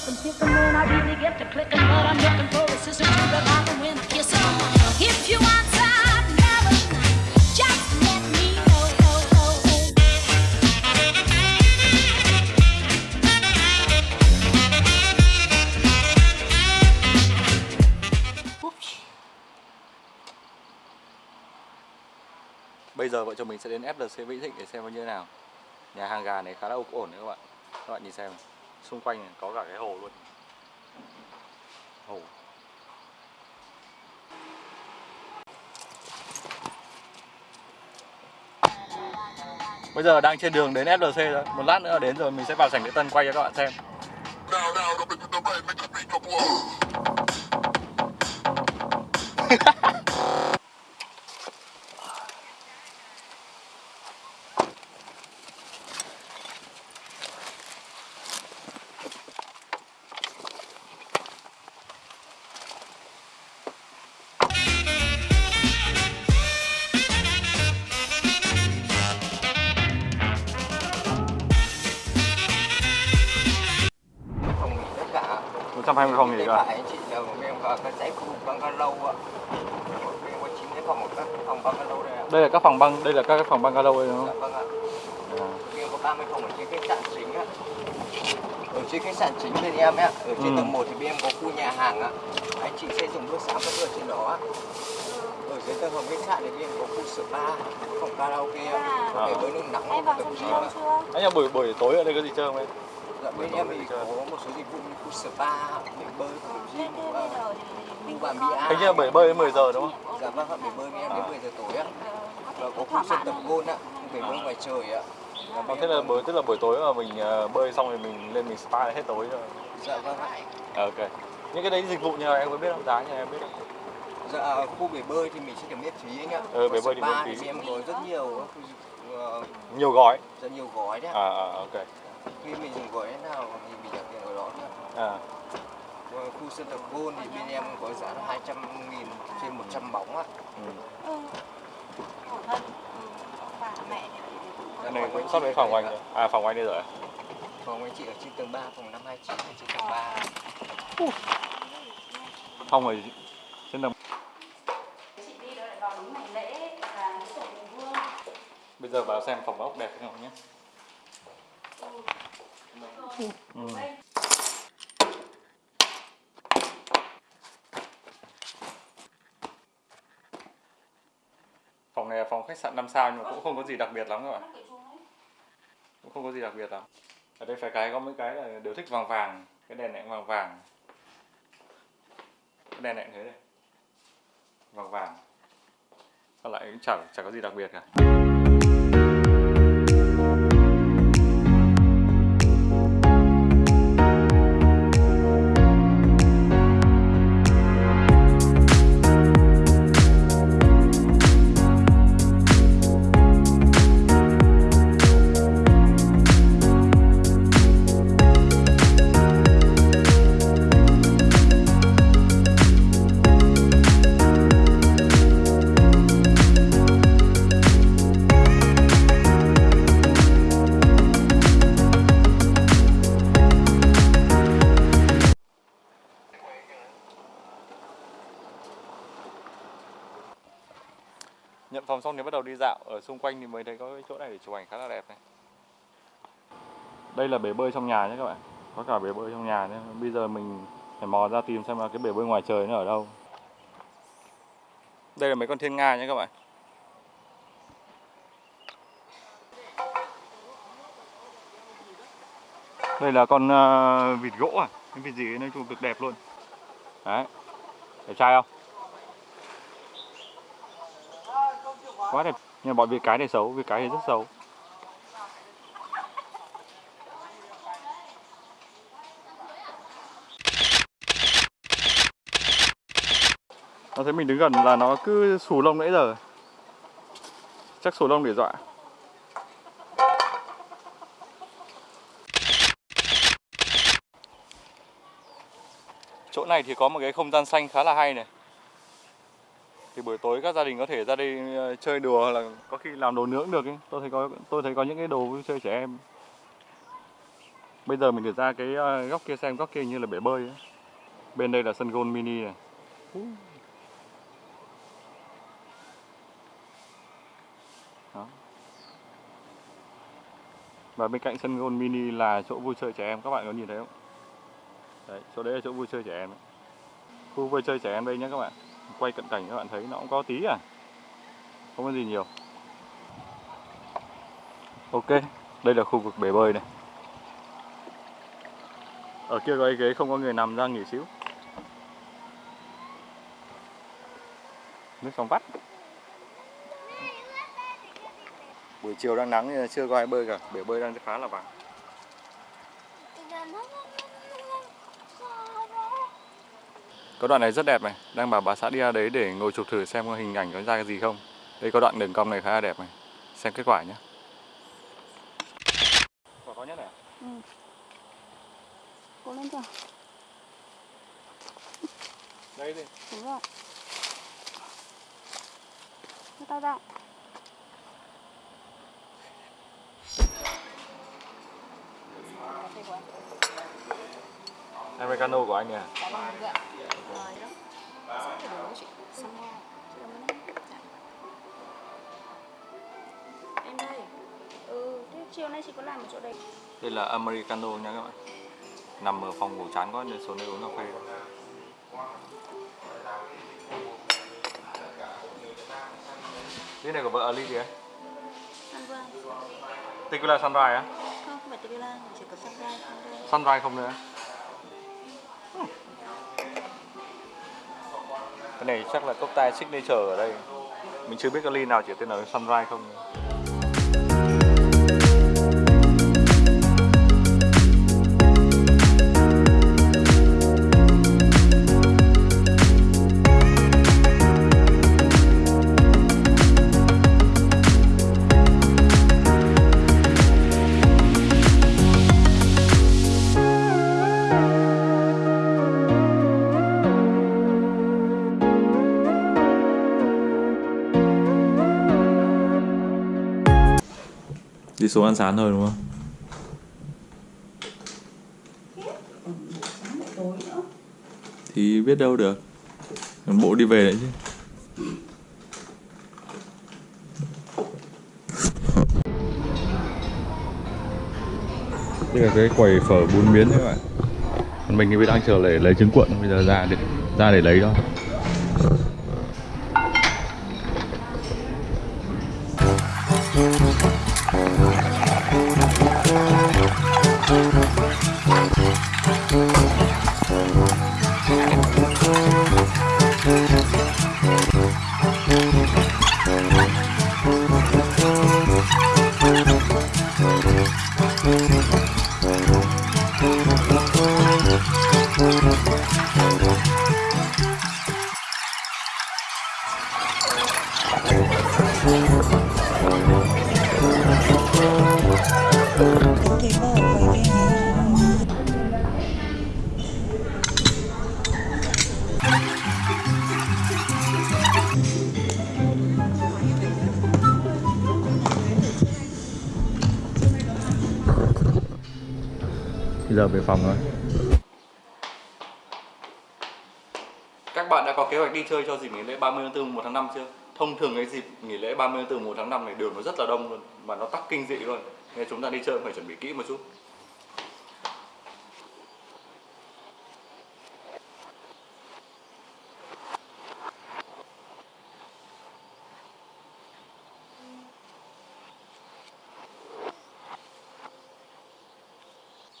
looking, thinking when I really get to clicking, but I'm looking for a sister to revive and when I kiss her. If you want some never just let me know. Bây giờ vợ chồng mình sẽ đến FLC Vĩnh Thịnh để xem nó như thế nào Nhà hàng gà này khá là ổn đấy các bạn Các bạn nhìn xem Xung quanh này có cả cái hồ luôn. Hồ. Bây giờ đang trên đường đến FLC rồi. Một lát nữa đến rồi mình sẽ vào sảnh lễ tân quay cho các bạn xem 20 không gì cả. Chị. Ờ, đây là các phòng băng, đây là các phòng băng lâu đây đúng không? Dạ vâng ạ. À. Phòng ở trên khách sạn chính. Ở trên khách sạn chính bên em ạ, ở trên ừ. tầng 1 thì bên em có khu nhà hàng á. Anh chị sẽ dùng bữa sáng và bữa trên đó ạ. Ở dưới tầng phòng khách sạn thì bên em có khu spa, phòng karaoke ạ. Có thể bơi nước nóng, tập gym ạ. Anh buổi buổi tối ở đây có gì chơi không em? Dạ bên em thì có một số dịch vụ như khu spa bể bơi Thế gym thì có Bia. Hình như là bể bơi đến 10 giờ đúng không? dạ vâng ạ bể bơi bên em đến À. 10 giờ tối ạ Ờ, và có khu sân tập gôn ạ bể bơi ngoài trời ạ bên thế là buổi tức là buổi tối mà mình bơi xong rồi mình lên mình spa hết tối rồi. dạ vâng ạ ok. Những cái đấy dịch vụ như nào em có biết không? Giá như em biết không? dạ khu bể bơi thì mình sẽ được miễn phí anh ạ Ừ, bể bơi thì miễn phí. thì em có rất nhiều khu ờ, Nhiều gói. rất nhiều gói đấy À, à ok. Khi mình dùng gói nào thì mình trả tiền ở đó nữa À, Và khu sân tập gôn thì bên em có giá là 200 nghìn trên 100 bóng ạ ừ. Ừ. Thân. Ừ. Bà mẹ Cái này cũng sắp đến phòng anh rồi. À, phòng anh đây rồi. phòng anh chị ở trên tầng 3 phòng 529 ở trên tầng 3 Phòng ở trên tầng. chị đi rồi lại vào đúng ngày lễ lễ tổ vương. Bây giờ vào xem phòng ốc đẹp không nhé. Ừ. Phòng này là phòng khách sạn 5 sao nhưng mà cũng không có gì đặc biệt lắm các bạn. Cũng không có gì đặc biệt lắm. Ở đây phải cái có mấy cái là đều thích vàng vàng, cái đèn này cũng vàng vàng. Cái đèn này cũng thế này. Vàng vàng. Còn lại cũng chẳng chẳng có gì đặc biệt cả. Phòng xong thì bắt đầu đi dạo ở xung quanh thì mới thấy có cái chỗ này để chụp ảnh khá là đẹp này. Đây là bể bơi trong nhà nhé các bạn. Có cả bể bơi trong nhà nhé. Bây giờ mình phải mò ra tìm xem là cái bể bơi ngoài trời nó ở đâu. Đây là mấy con thiên nga nhé các bạn. Đây là con ờ, vịt gỗ à? Cái vịt gì nói chung cực đẹp luôn. Đấy. Đẹp trai không? Quá đẹp. Nhưng mà bọn vịt cái này xấu vịt cái này rất xấu. Nó thấy mình đứng gần là nó cứ xù lông nãy giờ. Chắc xù lông để dọa. Chỗ này thì có một cái không gian xanh khá là hay này thì buổi tối các gia đình có thể ra đây ờ, chơi đùa là có khi làm đồ nướng được ấy. tôi thấy có tôi thấy có những cái đồ vui chơi trẻ em Bây giờ mình được ra cái ờ, góc kia xem góc kia như là bể bơi ấy. Bên đây là sân golf mini này. Đó. Và bên cạnh sân golf mini là chỗ vui chơi trẻ em, các bạn có nhìn thấy không? Đấy, chỗ đấy là chỗ vui chơi trẻ em. Ấy. Khu vui chơi trẻ em đây nhé các bạn. Quay cận cảnh các bạn thấy nó cũng có tí à. Không có gì nhiều. Ok, đây là khu vực bể bơi này. Ở kia có cái ghế không có người nằm ra nghỉ xíu. Nước trong vắt. Buổi chiều đang nắng chưa có ai bơi cả, bể bơi đang khá là vắng. Có đoạn này rất đẹp này, đang bảo bà xã đi ra đấy để ngồi chụp thử xem hình ảnh có ra cái gì không. Đây có đoạn đường cong này khá là đẹp này. Xem kết quả nhé. Quả to nhất này à? Cố lên chưa? Đây đi. Đúng rồi. Tay ra. Americano của anh nè. Em đây. Ừ, thế chiều nay chị có làm ở chỗ đây. Đây là Americano nha các bạn. Nằm ở phòng ngủ chán quá nên xuống đây uống cà phê. Cái này của vợ Ali gì ấy? Sunrise. Tequila Sunrise á? Không, không phải tequila, chỉ có sunrise. Sunrise không nữa. Cái này chắc là cốc tai signature ở đây. Mình chưa biết cái ly nào chỉ tên là Sunrise không. Số ăn sáng thôi đúng không? Thì biết đâu được Bộ đi về đấy chứ Đây là cái quầy phở bún miến đấy các bạn Còn mình thì đang chờ để lấy trứng cuộn Bây giờ ra để, ra để lấy thôi. Giờ về phòng rồi. Các bạn đã có kế hoạch đi chơi cho dịp nghỉ lễ 30 tháng 4 1 tháng 5 chưa? Thông thường cái dịp nghỉ lễ 30 tháng 4 1 tháng 5 này đường nó rất là đông luôn, Mà nó tắc kinh dị luôn. Nên chúng ta đi chơi phải chuẩn bị kỹ một chút.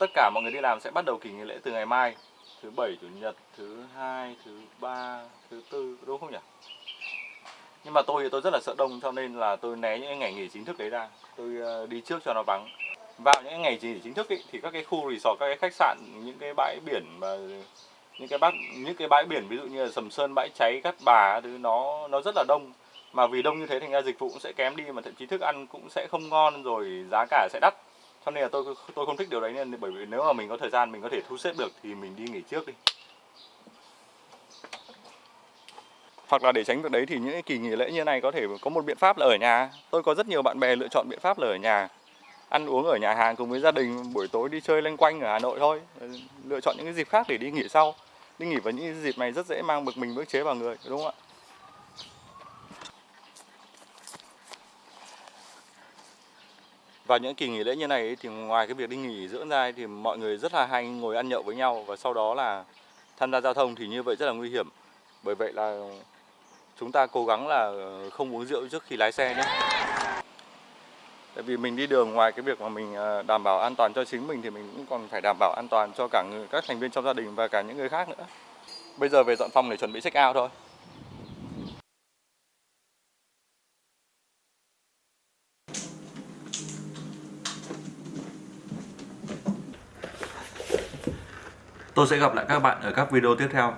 Tất cả mọi người đi làm sẽ bắt đầu kỳ nghỉ lễ từ ngày mai. Thứ bảy chủ nhật thứ hai thứ ba thứ tư đúng không nhỉ? Nhưng mà tôi thì tôi rất là sợ đông cho nên là tôi né những ngày nghỉ chính thức đấy ra. Tôi ờ, đi trước cho nó vắng. Vào những ngày nghỉ chính thức ý, thì các cái khu resort các cái khách sạn những cái bãi biển mà những cái bác những cái bãi biển ví dụ như là sầm sơn bãi cháy cát bà thứ nó nó rất là đông. Mà vì đông như thế thành ra dịch vụ cũng sẽ kém đi mà thậm chí thức ăn cũng sẽ không ngon rồi giá cả sẽ đắt cho nên là tôi tôi không thích điều đấy nên bởi vì nếu mà mình có thời gian, mình có thể thu xếp được thì mình đi nghỉ trước đi. Hoặc là để tránh việc đấy thì những cái kỳ nghỉ lễ như này có thể có một biện pháp là ở nhà. Tôi có rất nhiều bạn bè lựa chọn biện pháp là ở nhà. Ăn uống ở nhà hàng cùng với gia đình, buổi tối đi chơi lanh quanh ở Hà Nội thôi. Lựa chọn những cái dịp khác để đi nghỉ sau. Đi nghỉ vào những dịp này rất dễ mang bực mình, bức chế vào người, đúng không ạ? Vào những kỳ nghỉ lễ như này thì ngoài cái việc đi nghỉ dưỡng ra thì mọi người rất là hay ngồi ăn nhậu với nhau và sau đó là tham gia giao thông thì như vậy rất là nguy hiểm. Bởi vậy là chúng ta cố gắng là ờ, không uống rượu trước khi lái xe nhé. Tại vì mình đi đường ngoài cái việc mà mình ờ, đảm bảo an toàn cho chính mình thì mình cũng còn phải đảm bảo an toàn cho cả người, các thành viên trong gia đình và cả những người khác nữa. Bây giờ về dọn phòng để chuẩn bị check out thôi. Tôi sẽ gặp lại các bạn ở các video tiếp theo.